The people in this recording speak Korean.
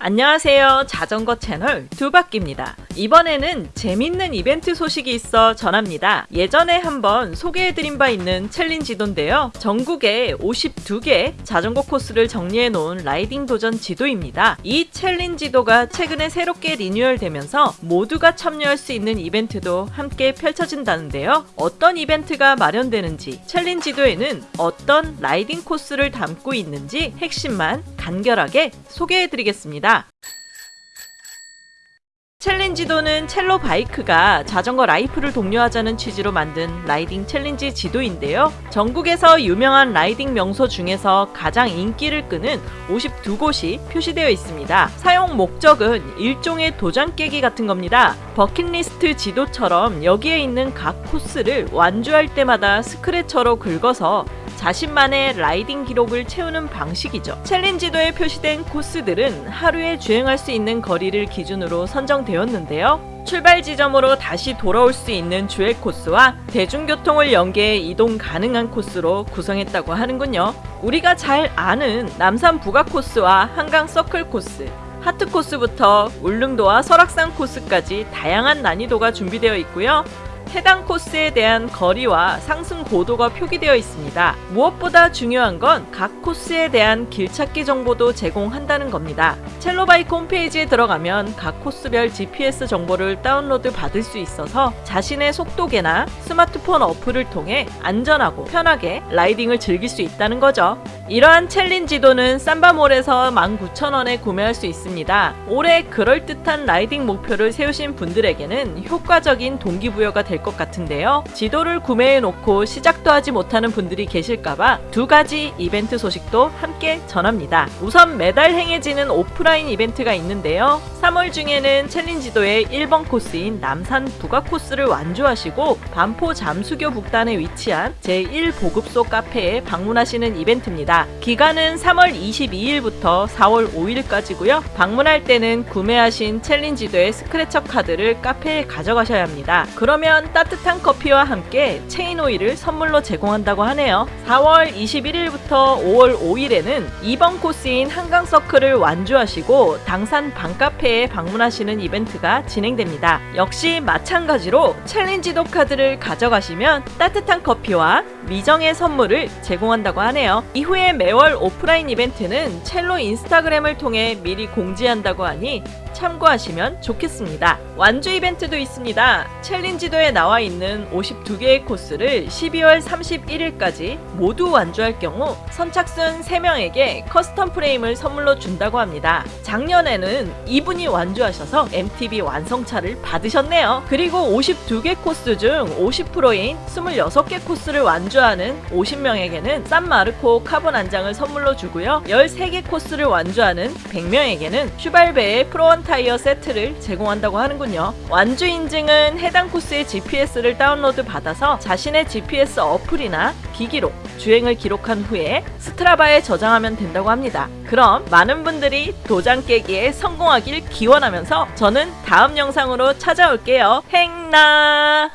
안녕하세요. 자전거 채널 두바퀴입니다. 이번에는 재밌는 이벤트 소식이 있어 전합니다. 예전에 한번 소개해드린 바 있는 챌린지도인데요. 전국에 52개 자전거 코스를 정리해 놓은 라이딩 도전 지도입니다. 이 챌린지도가 최근에 새롭게 리뉴얼되면서 모두가 참여할 수 있는 이벤트도 함께 펼쳐진다는데요. 어떤 이벤트가 마련되는지 챌린지도에는 어떤 라이딩 코스를 담고 있는지 핵심만 간결하게 소개해드리겠습니다. 챌린지도는 첼로 바이크가 자전거 라이프를 독려하자는 취지로 만든 라이딩 챌린지 지도인데요. 전국에서 유명한 라이딩 명소 중에서 가장 인기를 끄는 52곳이 표시되어 있습니다. 사용 목적은 일종의 도장 깨기 같은 겁니다. 버킷리스트 지도처럼 여기에 있는 각 코스를 완주할 때마다 scratcher로 긁어서 자신만의 라이딩 기록을 채우는 방식이죠. 챌린지도에 표시된 코스들은 하루에 주행할 수 있는 거리를 기준으로 선정되었는데요. 출발 지점으로 다시 돌아올 수 있는 주행 코스와 대중교통을 연계해 이동 가능한 코스로 구성했다고 하는군요. 우리가 잘 아는 남산 북악 코스와 한강 서클 코스, 하트 코스부터 울릉도와 설악산 코스까지 다양한 난이도가 준비되어 있고요. 해당 코스에 대한 거리와 상승 고도가 표기되어 있습니다. 무엇보다 중요한 건 각 코스에 대한 길찾기 정보도 제공한다는 겁니다. 첼로바이크 홈페이지에 들어가면 각 코스별 GPS 정보를 다운로드 받을 수 있어서 자신의 속도계나 스마트폰 어플을 통해 안전하고 편하게 라이딩을 즐길 수 있다는 거죠. 이러한 챌린지도는 삼바몰에서 19,000원에 구매할 수 있습니다. 올해 그럴듯한 라이딩 목표를 세우신 분들에게는 효과적인 동기부여가 될 것 같은데요. 지도를 구매해 놓고 시작도 하지 못하는 분들이 계실까봐 두 가지 이벤트 소식도 함께 전합니다. 우선 매달 행해지는 오프라인 이벤트가 있는데요. 3월 중에는 챌린지도의 1번 코스인 남산 북악 코스를 완주하시고 반포 잠수교 북단에 위치한 제1보급소 카페에 방문하시는 이벤트입니다. 기간은 3월 22일부터 4월 5일까지고요. 방문할 때는 구매하신 챌린지도의 스크래처 카드를 카페에 가져가셔야 합니다. 그러면 따뜻한 커피와 함께 체인 오일을 선물로 제공한다고 하네요. 4월 21일부터 5월 5일에는 2번 코스인 한강 서클을 완주하시고 당산 방카페에 방문하시는 이벤트가 진행됩니다. 역시 마찬가지로 챌린지도 카드를 가져가시면 따뜻한 커피와 미정의 선물을 제공한다고 하네요. 이후에 매월 오프라인 이벤트는 첼로 인스타그램을 통해 미리 공지한다고 하니 참고하시면 좋겠습니다. 완주 이벤트도 있습니다. 챌린지도에 나와 있는 52개의 코스를 12월 31일까지 모두 완주할 경우 선착순 3명에게 커스텀 프레임을 선물로 준다고 합니다. 작년에는 이분이 완주하셔서 MTB 완성차를 받으셨네요. 그리고 52개 코스 중 50%인 26개 코스를 완주 하는 50명에게는 산마르코 카본 안장을 선물로 주고요. 13개 코스를 완주하는 100명에게는 슈발베의 프로원 타이어 세트를 제공한다고 하는군요. 완주 인증은 해당 코스의 GPS를 다운로드 받아서 자신의 GPS 어플이나 기기로 주행을 기록한 후에 스트라바에 저장하면 된다고 합니다. 그럼 많은 분들이 도장 깨기에 성공하길 기원하면서 저는 다음 영상으로 찾아올게요. 행나